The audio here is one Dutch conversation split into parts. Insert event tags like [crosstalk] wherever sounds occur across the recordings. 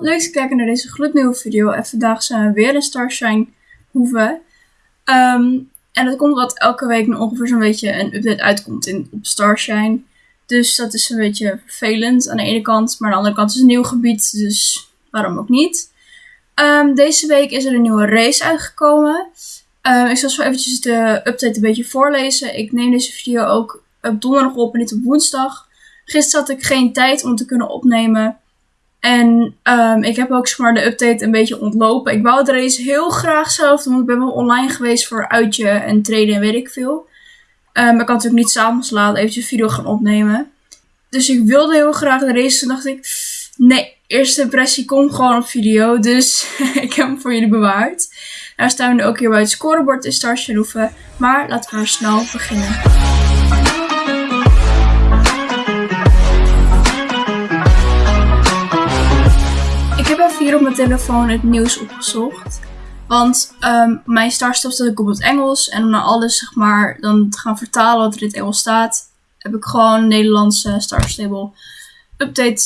leuk te kijken naar deze gloednieuwe video. En vandaag zijn we weer in Starshine hoeven. Ehm, en dat komt omdat elke week ongeveer zo'n beetje een update uitkomt in, op Starshine. Dus dat is een beetje vervelend aan de ene kant. Maar aan de andere kant is het een nieuw gebied, dus waarom ook niet. Ehm, deze week is er een nieuwe race uitgekomen. Um, ik zal zo eventjes de update een beetje voorlezen. Ik neem deze video ook op donderdag op en niet op woensdag. Gisteren had ik geen tijd om te kunnen opnemen. En um, ik heb ook zeg de update een beetje ontlopen. Ik wou de race heel graag zelf doen. Want ik ben wel online geweest voor uitje en trainen en weet ik veel. Um, maar ik kan natuurlijk niet s'avonds laat eventjes een video gaan opnemen. Dus ik wilde heel graag de race. Toen dacht ik, nee, eerste impressie komt gewoon op video. Dus [laughs] ik heb hem voor jullie bewaard. Daar staan we nu ook hier bij het scorebord in Starshine Maar laten we snel beginnen. Telefoon het nieuws opgezocht. Want um, mijn startstop staat ook op het Engels. En om naar alles zeg maar dan te gaan vertalen wat er in het Engels staat, heb ik gewoon een Nederlandse Star Stable update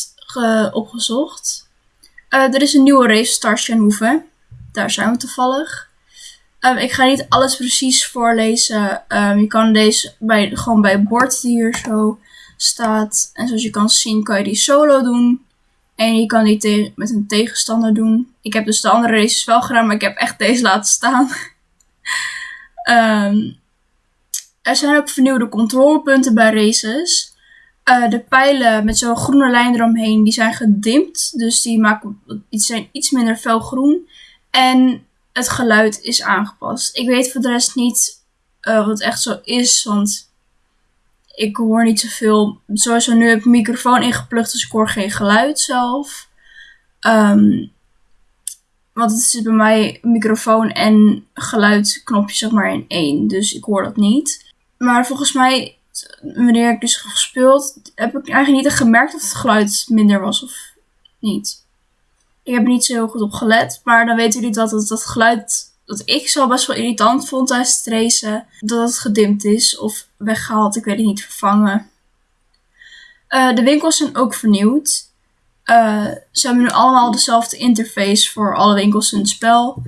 opgezocht. Uh, er is een nieuwe race, Star Hoeven. Daar zijn we toevallig. Um, ik ga niet alles precies voorlezen. Um, je kan deze bij, gewoon bij het bord die hier zo staat. En zoals je kan zien kan je die solo doen. En je kan die met een tegenstander doen. Ik heb dus de andere races wel gedaan, maar ik heb echt deze laten staan. um, [laughs] er zijn ook vernieuwde controlepunten bij races. Uh, de pijlen met zo'n groene lijn eromheen, die zijn gedimpt. Dus die maken, iets, zijn iets minder felgroen. En het geluid is aangepast. Ik weet voor de rest niet uh, wat echt zo is, want ik hoor niet zoveel. Sowieso nu heb ik microfoon ingeplucht, dus ik hoor geen geluid zelf. Um, want het is bij mij microfoon en geluidknopje zeg maar in één. Dus ik hoor dat niet. Maar volgens mij, wanneer ik dus gespeeld, heb ik eigenlijk niet gemerkt dat het geluid minder was of niet. Ik heb er niet zo heel goed op gelet. Maar dan weten jullie dat het, dat geluid dat ik zo best wel irritant vond tijdens het racen. Dat het gedimd is of weggehaald, ik weet het niet, vervangen. Uh, de winkels zijn ook vernieuwd. Uh, ze hebben nu allemaal dezelfde interface voor alle winkels in het spel.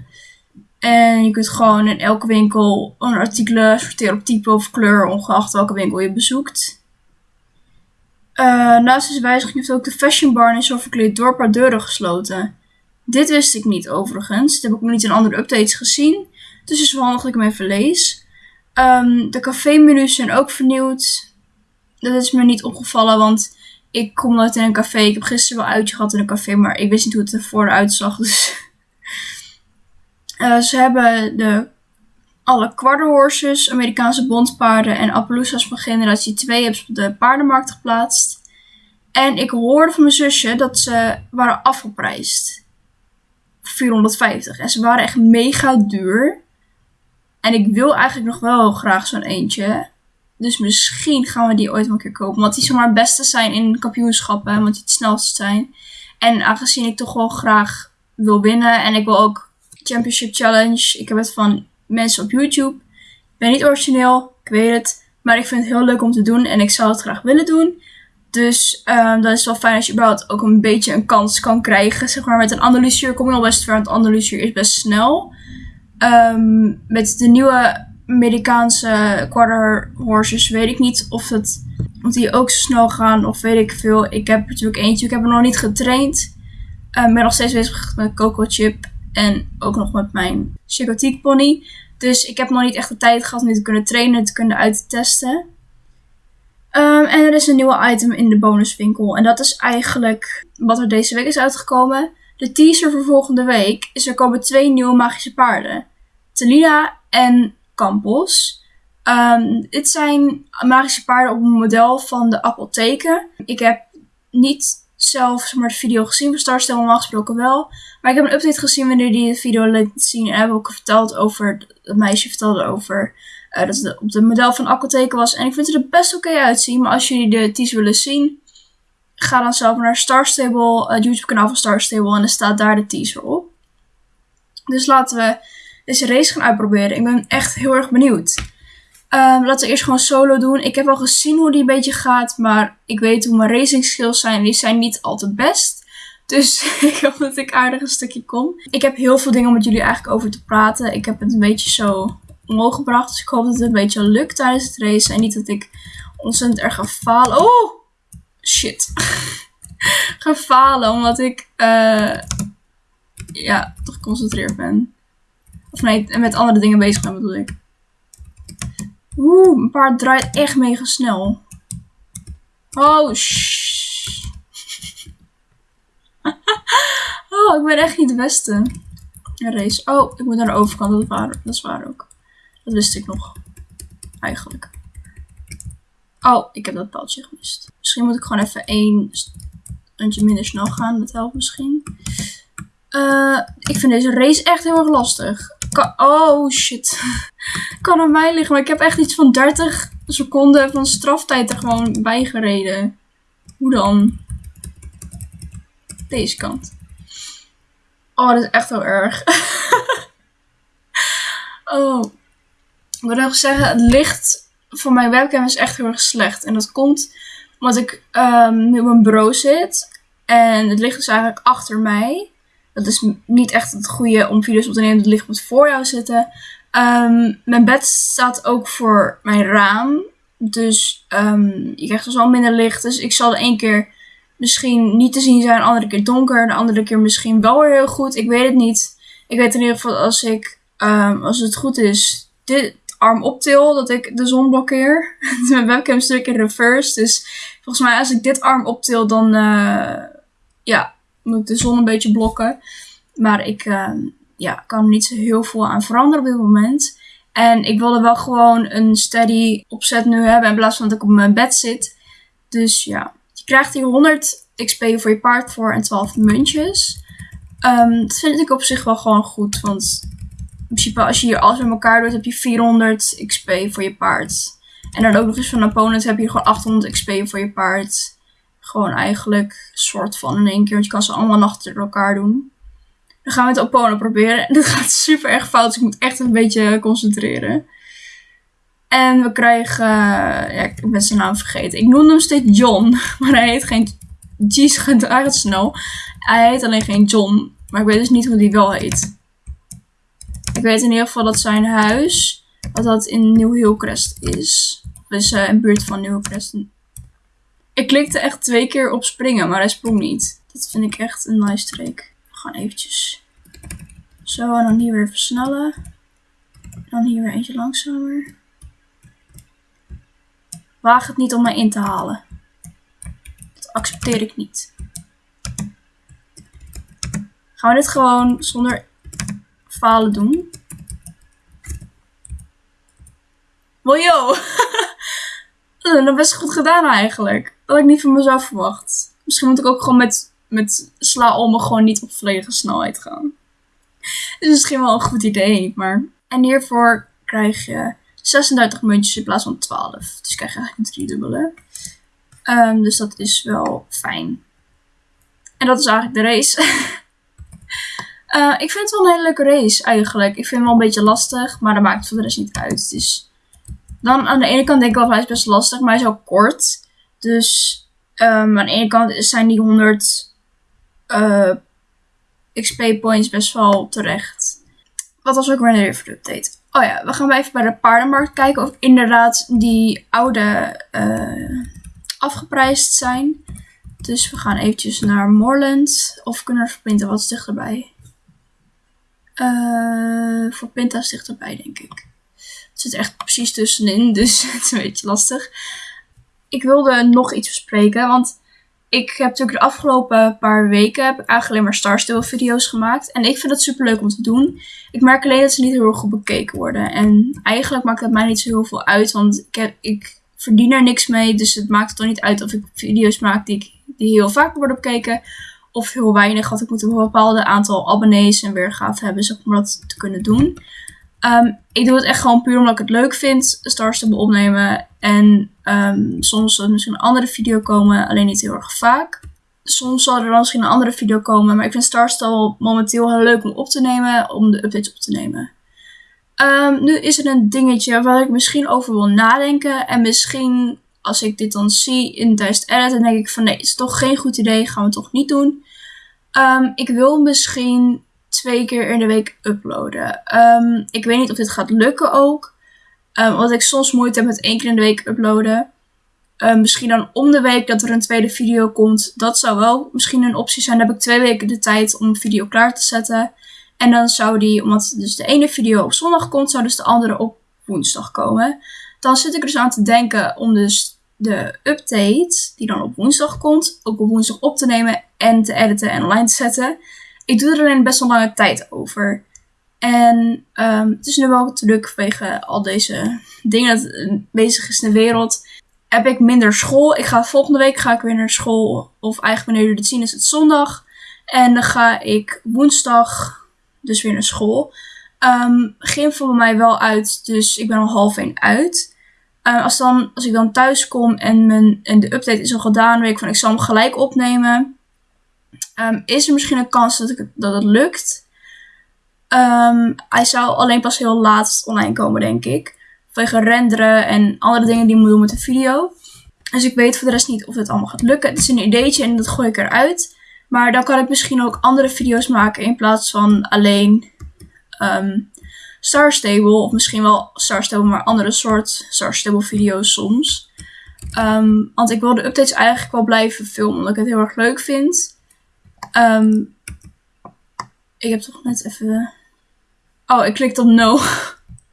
En je kunt gewoon in elke winkel een artikelen sorteren op type of kleur, ongeacht welke winkel je bezoekt. Uh, naast deze wijziging heeft ook de Fashion Bar in Zoveel Dorp haar deuren gesloten. Dit wist ik niet overigens. Dit heb ik nog niet in andere updates gezien. Dus het is wel handig dat ik hem even lees. Um, de café-menus zijn ook vernieuwd. Dat is me niet opgevallen, want ik kom nooit in een café. Ik heb gisteren wel uitje gehad in een café, maar ik wist niet hoe het er vooruit zag. Dus. Uh, [laughs] ze hebben de, alle quarter horses, Amerikaanse bondpaarden en Appaloosas van generatie 2 hebben ze op de paardenmarkt geplaatst. En ik hoorde van mijn zusje dat ze waren afgeprijsd. 450. En ze waren echt mega duur. En ik wil eigenlijk nog wel graag zo'n eentje. Dus misschien gaan we die ooit een keer kopen. Want die zomaar het beste zijn in kampioenschappen. Want die het snelste zijn. En aangezien ik toch wel graag wil winnen. En ik wil ook Championship Challenge. Ik heb het van mensen op YouTube. Ik ben niet origineel. Ik weet het. Maar ik vind het heel leuk om te doen. En ik zou het graag willen doen. Dus um, dat is wel fijn als je überhaupt ook een beetje een kans kan krijgen. Zeg maar met een analyseer kom je al best ver, want analyseer is best snel. Um, met de nieuwe Amerikaanse quarter horses weet ik niet of, het, of die ook zo snel gaan of weet ik veel. Ik heb natuurlijk eentje, ik heb er nog niet getraind. Ik um, ben nog steeds bezig met Coco Chip en ook nog met mijn Chicotique pony. Dus ik heb nog niet echt de tijd gehad om dit te kunnen trainen, te kunnen uittesten. Um, en er is een nieuwe item in de bonuswinkel. En dat is eigenlijk wat er deze week is uitgekomen. De teaser voor volgende week is er komen twee nieuwe magische paarden. Telina en Campos. Um, dit zijn magische paarden op een model van de apotheken. Ik heb niet zelf maar, de video gezien van Starstel, normaal gesproken wel. Maar ik heb een update gezien wanneer die de video liet zien. En hebben ook verteld over, het meisje vertelde over dat het op de model van Aquateken was. En ik vind het er best oké uitzien. Maar als jullie de teaser willen zien, ga dan zelf naar Star Stable, het YouTube kanaal van Star Stable. En er staat daar de teaser op. Dus laten we deze race gaan uitproberen. Ik ben echt heel erg benieuwd. Um, laten we eerst gewoon solo doen. Ik heb al gezien hoe die een beetje gaat. Maar ik weet hoe mijn racing skills zijn. Die zijn niet altijd best. Dus [laughs] ik hoop dat ik aardig een stukje kom. Ik heb heel veel dingen om met jullie eigenlijk over te praten. Ik heb het een beetje zo omhoog gebracht. Dus ik hoop dat het een beetje lukt tijdens het race. En niet dat ik ontzettend erg ga falen. Oh! Shit. [laughs] ga falen omdat ik uh, ja, toch geconcentreerd ben. Of nee, met andere dingen bezig ben bedoel ik. Oeh, een paard draait echt mega snel. Oh, [laughs] oh, ik ben echt niet de beste. Een race. Oh, ik moet naar de overkant. Waar, dat is waar ook. Dat wist ik nog. Eigenlijk. Oh, ik heb dat paaltje gemist. Misschien moet ik gewoon even één standje minder snel gaan. Dat helpt misschien. Uh, ik vind deze race echt heel erg lastig. oh shit. [laughs] kan aan mij liggen, maar ik heb echt iets van 30 seconden van straftijd er gewoon bij gereden. Hoe dan? Deze kant. Oh, dat is echt heel erg. [laughs] oh. Ik wil nog zeggen, het licht van mijn webcam is echt heel erg slecht. En dat komt omdat ik um, nu op mijn bureau zit. En het licht is eigenlijk achter mij. Dat is niet echt het goede om video's op te nemen. Het licht moet voor jou zitten. Um, mijn bed staat ook voor mijn raam. Dus um, je krijgt dus al minder licht. Dus ik zal de één keer misschien niet te zien zijn. De andere keer donker. De andere keer misschien wel weer heel goed. Ik weet het niet. Ik weet in ieder geval als ik, als het goed is, dit arm optil, dat ik de zon blokkeer. [laughs] mijn webcam natuurlijk in reverse. Dus volgens mij als ik dit arm optil, dan uh, ja, moet ik de zon een beetje blokken. Maar ik uh, ja, kan er niet zo heel veel aan veranderen op dit moment. En ik wilde wel gewoon een steady opzet nu hebben in plaats van dat ik op mijn bed zit. Dus ja, je krijgt hier 100 XP voor je paard voor en 12 muntjes. Um, dat vind ik op zich wel gewoon goed, want in principe als je hier alles met elkaar doet, heb je 400 XP voor je paard. En dan ook nog eens van een opponent heb je gewoon 800 XP voor je paard. Gewoon eigenlijk soort van in één keer, want je kan ze allemaal achter elkaar doen. Dan gaan we het opponent proberen. En [laughs] dit gaat super erg fout, dus ik moet echt een beetje concentreren. En we krijgen, ja, ik ben zijn naam vergeten. Ik noemde hem steeds John, [laughs] maar hij heet geen, jeez, gaat het snel. Hij heet alleen geen John, maar ik weet dus niet hoe die wel heet. Ik weet in ieder geval dat zijn huis, dat dat in New Hillcrest is. Dus uh, in buurt van Hillcrest. Ik klikte echt twee keer op springen, maar hij sprong niet. Dat vind ik echt een nice streek. We gaan eventjes zo en dan hier weer versnellen. Dan hier weer eentje langzamer. Waag het niet om mij in te halen. Dat accepteer ik niet. Gaan we dit gewoon zonder falen doen? Well, yo. [laughs] dat is best goed gedaan eigenlijk. Dat had ik niet van mezelf verwacht. Misschien moet ik ook gewoon met, met sla om gewoon niet op volledige snelheid gaan. Dat is misschien wel een goed idee, maar... En hiervoor krijg je 36 muntjes in plaats van 12. Dus krijg je eigenlijk een driedubbele. Um, dus dat is wel fijn. En dat is eigenlijk de race. [laughs] uh, ik vind het wel een hele leuke race eigenlijk. Ik vind hem wel een beetje lastig, maar dat maakt voor de rest niet uit. Dus dan aan de ene kant denk ik wel, hij is best lastig, maar hij is ook kort. Dus um, aan de ene kant zijn die 100 uh, XP points best wel terecht. Wat was ook weer een update? Oh ja, we gaan even bij de paardenmarkt kijken of inderdaad die oude uh, afgeprijsd zijn. Dus we gaan eventjes naar Moorland. Of kunnen we voor Pinta wat dichterbij? Uh, voor Pinta is dichterbij, denk ik. Het zit echt precies tussenin, [laughs] dus het is een beetje lastig. Ik wilde nog iets bespreken, want ik heb natuurlijk de afgelopen paar weken heb eigenlijk alleen maar Starsteel video's gemaakt. En ik vind het super leuk om te doen. Ik merk alleen dat ze niet heel erg goed bekeken worden. En eigenlijk maakt het mij niet zo heel veel uit, want ik, ik verdien er niks mee. Dus het maakt toch niet uit of ik video's maak die, die heel vaak worden bekeken. Of heel weinig, want ik moet een bepaald aantal abonnees en weergave hebben om dat te kunnen doen. Um, ik doe het echt gewoon puur omdat ik het leuk vind, Stars te opnemen. En um, soms zal er misschien een andere video komen, alleen niet heel erg vaak. Soms zal er dan misschien een andere video komen, maar ik vind Starstyle momenteel heel leuk om op te nemen, om de updates op te nemen. Um, nu is er een dingetje waar ik misschien over wil nadenken. En misschien als ik dit dan zie in tijdens edit, dan denk ik van nee, is toch geen goed idee, gaan we toch niet doen. Um, ik wil misschien twee keer in de week uploaden. Um, ik weet niet of dit gaat lukken ook. Um, want ik soms moeite heb met één keer in de week uploaden. misschien dan om de week dat er een tweede video komt. Dat zou wel misschien een optie zijn. Dan heb ik twee weken de tijd om een video klaar te zetten. En dan zou die, omdat dus de ene video op zondag komt, zou dus de andere op woensdag komen. Dan zit ik dus aan te denken om dus de update, die dan op woensdag komt, ook op woensdag op te nemen en te editen en online te zetten. Ik doe er alleen best wel lange tijd over. En um, het is nu wel druk vanwege al deze dingen dat bezig is in de wereld. Heb ik minder school. Ik ga volgende week ga ik weer naar school. Of eigenlijk wanneer jullie het zien is het zondag. En dan ga ik woensdag dus weer naar school. Um, gym voor mij wel uit, dus ik ben al half één uit. Uh, als, dan, als ik dan thuis kom en, mijn, en de update is al gedaan, weet ik van ik zal hem gelijk opnemen. Um, is er misschien een kans dat, ik, dat het lukt? Um, hij zou alleen pas heel laat online komen, denk ik. Vanwege renderen en andere dingen die ik moet doen met de video. Dus ik weet voor de rest niet of het allemaal gaat lukken. Het is een ideetje en dat gooi ik eruit. Maar dan kan ik misschien ook andere video's maken in plaats van alleen um, Star Stable. Of misschien wel Star Stable, maar andere soort Star Stable video's soms. Um, want ik wil de updates eigenlijk wel blijven filmen, omdat ik het heel erg leuk vind. Um, ik heb toch net even... Oh, ik klikte op no.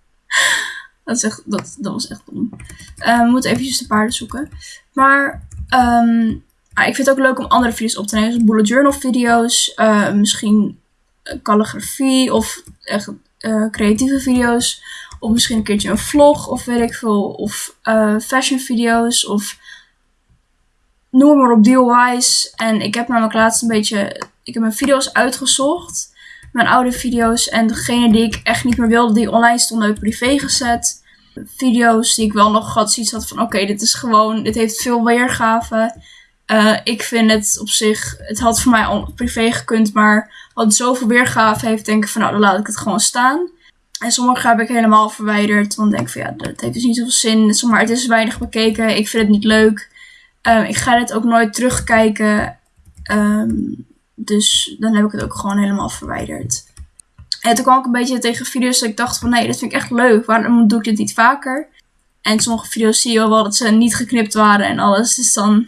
[laughs] dat, is echt, dat, dat was echt dom. Uh, we moeten eventjes de paarden zoeken. Maar um, Ah, ik vind het ook leuk om andere video's op te nemen. Zoals bullet journal video's. Uh, misschien calligrafie of echt uh, creatieve video's. Of misschien een keertje een vlog of weet ik veel. Of uh, fashion video's of noem maar op dealwise. En ik heb namelijk laatst een beetje... Ik heb mijn video's uitgezocht. Mijn oude video's. En degene die ik echt niet meer wilde die online stonden heb privé gezet. Video's die ik wel nog had zoiets had van oké, dit is gewoon... Dit heeft veel weergave. Uh, ik vind het op zich, het had voor mij al privé gekund, maar wat zoveel weergave heeft, denk ik van nou, dan laat ik het gewoon staan. En sommige heb ik helemaal verwijderd, want ik denk van ja, dat heeft dus niet zoveel zin. Maar, het is weinig bekeken, ik vind het niet leuk. Um, ik ga het ook nooit terugkijken. Um, dus dan heb ik het ook gewoon helemaal verwijderd. En toen kwam ik een beetje tegen video's dat ik dacht van nee, dat vind ik echt leuk. Waarom doe ik dit niet vaker? En sommige video's zie je wel dat ze niet geknipt waren en alles. Dus dan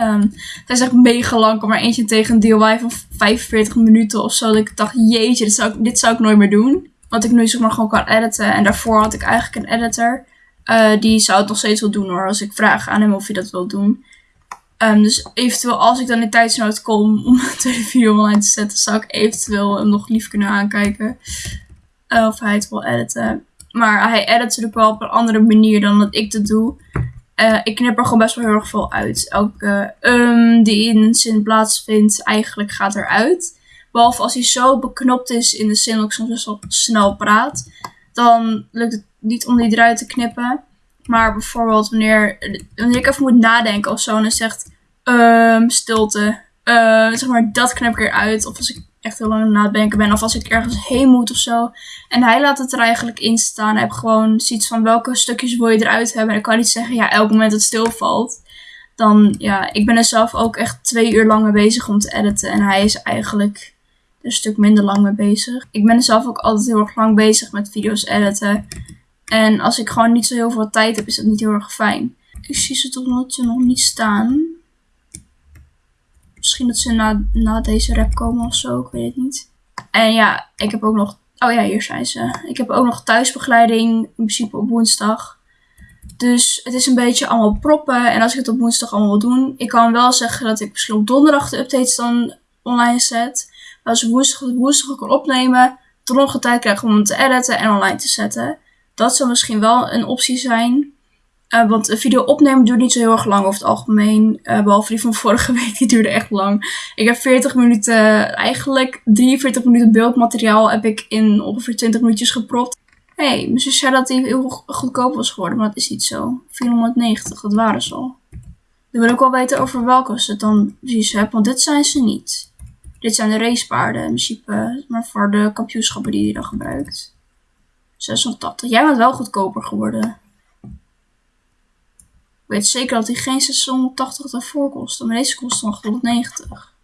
Um, het is echt mega lang. maar eentje tegen een DIY van 45 minuten of zo. Dat ik dacht, jeetje, dit zou, ik, dit zou ik nooit meer doen. Want ik nu zeg maar gewoon kan editen. En daarvoor had ik eigenlijk een editor. Uh, die zou het nog steeds wel doen hoor. Als ik vraag aan hem of hij dat wil doen. Um, dus eventueel als ik dan in tijdsnood kom om [laughs] een video online te zetten. Zou ik eventueel hem nog lief kunnen aankijken. Uh, of hij het wil editen. Maar hij edit natuurlijk wel op een andere manier dan dat ik dat doe. Uh, ik knip er gewoon best wel heel erg veel uit. Elke um die in een zin plaatsvindt, eigenlijk gaat eruit. Behalve als hij zo beknopt is in de zin dat ik soms best wel snel praat. Dan lukt het niet om die eruit te knippen. Maar bijvoorbeeld wanneer, wanneer ik even moet nadenken of zo. En zegt um, stilte. Uh, zeg maar, dat knip ik eruit. Of als ik heel lang aan het denken ben. Of als ik ergens heen moet of zo. En hij laat het er eigenlijk in staan. Hij heeft gewoon zoiets van welke stukjes wil je eruit hebben. En ik kan niet zeggen, ja, elk moment dat het stilvalt. Dan, ja, ik ben er zelf ook echt twee uur lang mee bezig om te editen. En hij is eigenlijk een stuk minder lang mee bezig. Ik ben er zelf ook altijd heel erg lang bezig met video's editen. En als ik gewoon niet zo heel veel tijd heb, is dat niet heel erg fijn. Ik zie ze tot nu toe nog niet staan. Misschien dat ze na, na deze rap komen of zo, ik weet het niet. En ja, ik heb ook nog. Oh ja, hier zijn ze. Ik heb ook nog thuisbegeleiding, in principe op woensdag. Dus het is een beetje allemaal proppen. En als ik het op woensdag allemaal wil doen, ik kan wel zeggen dat ik misschien op donderdag de updates dan online zet. Maar als ik woensdag, woensdag kan opnemen, dan nog tijd krijg om hem te editen en online te zetten. Dat zou misschien wel een optie zijn. Uh, want een video opnemen duurt niet zo heel erg lang over het algemeen. Uh, behalve die van vorige [laughs] week, die duurde echt lang. Ik heb 40 minuten, eigenlijk 43 minuten beeldmateriaal heb ik in ongeveer 20 minuutjes gepropt. Hey, mijn zus zei dat die heel goedkoop was geworden, maar dat is niet zo. 490, dat waren ze al. Dan wil ik wel weten over welke ze dan precies hebben, want dit zijn ze niet. Dit zijn de racepaarden in principe, maar voor de kampioenschappen die je dan gebruikt. 680. Jij bent wel goedkoper geworden. Ik weet zeker dat die geen 680 daarvoor kostte. Maar deze kost nog 190.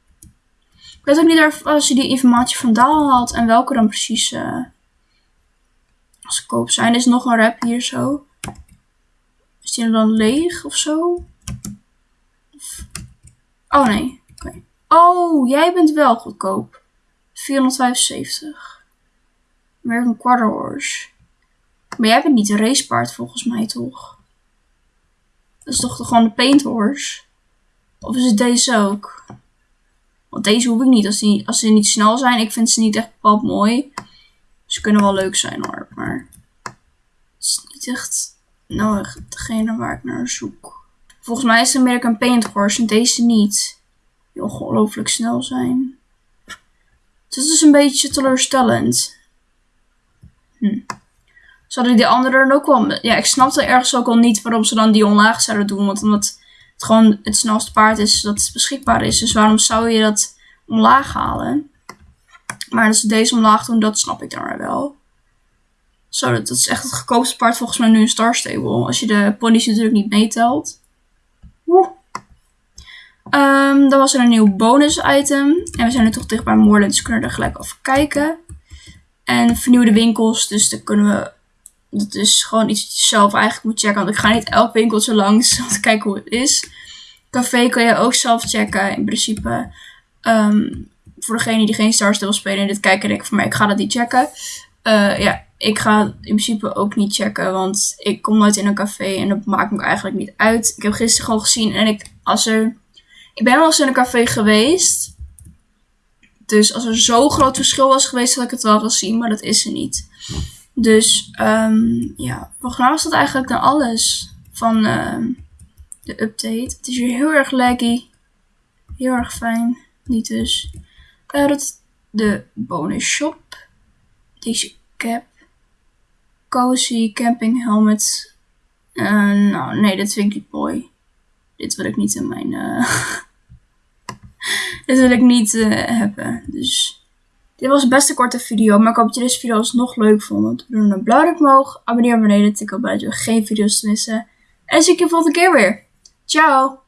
Ik weet ook niet als je die informatie vandaan haalt en welke dan precies uh, als koop zijn. Er is nog een rap hier zo. Is die dan leeg of zo? Oh nee. Oh, jij bent wel goedkoop. 475. American Quarter Horse. Maar jij bent niet een racepaard volgens mij toch? Dat is toch gewoon de paint horse? Of is het deze ook? Want deze hoef ik niet. Als, die, als ze niet snel zijn, ik vind ze niet echt bepaald mooi. Ze kunnen wel leuk zijn hoor, maar het is niet echt nou degene waar ik naar zoek. Volgens mij is de American Paint Horse en deze niet. Die ongelooflijk snel zijn. Het is een beetje teleurstellend. Hm. Zouden die andere dan ook wel... Ja, ik snapte ergens ook al niet waarom ze dan die omlaag zouden doen. Want omdat het gewoon het snelste paard is dat het beschikbaar is. Dus waarom zou je dat omlaag halen? Maar dat ze deze omlaag doen, dat snap ik dan wel. Zo, dat, is echt het goedkoopste paard volgens mij nu in Star Stable. Als je de ponies natuurlijk niet meetelt. Woe. Um, dan was er een nieuw bonus item. En we zijn nu toch dicht bij Moorland, dus kunnen er gelijk over kijken. En vernieuwde winkels, dus dan kunnen we... Dat is gewoon iets wat je zelf eigenlijk moet checken. Want ik ga niet elk winkeltje langs [laughs] om te kijken hoe het is. Café kan je ook zelf checken. In principe, um, voor degene die geen Star wil spelen en dit kijken, denk ik van mij, ik ga dat niet checken. Uh, ja, ik ga in principe ook niet checken, want ik kom nooit in een café en dat maakt me eigenlijk niet uit. Ik heb gisteren gewoon gezien en ik, als er, ik ben wel eens in een café geweest. Dus als er zo'n groot verschil was geweest, had ik het wel gezien, maar dat is er niet. Dus um, ja, volgens mij was dat eigenlijk dan alles van uh, de update. Het is hier heel erg laggy. Heel erg fijn. Niet dus. Uh, dat de bonus shop. Deze cap. Cozy camping helmet. Uh, nou, nee, dat vind ik niet mooi. Dit wil ik niet in mijn... Uh, [laughs] dit wil ik niet hebben. Dus... Dit was best een korte video, maar ik hoop dat je deze video nog leuk vond. Doe een blauw omhoog, abonneer beneden, tik op buiten geen video's te missen. En zie ik je volgende keer weer. Ciao!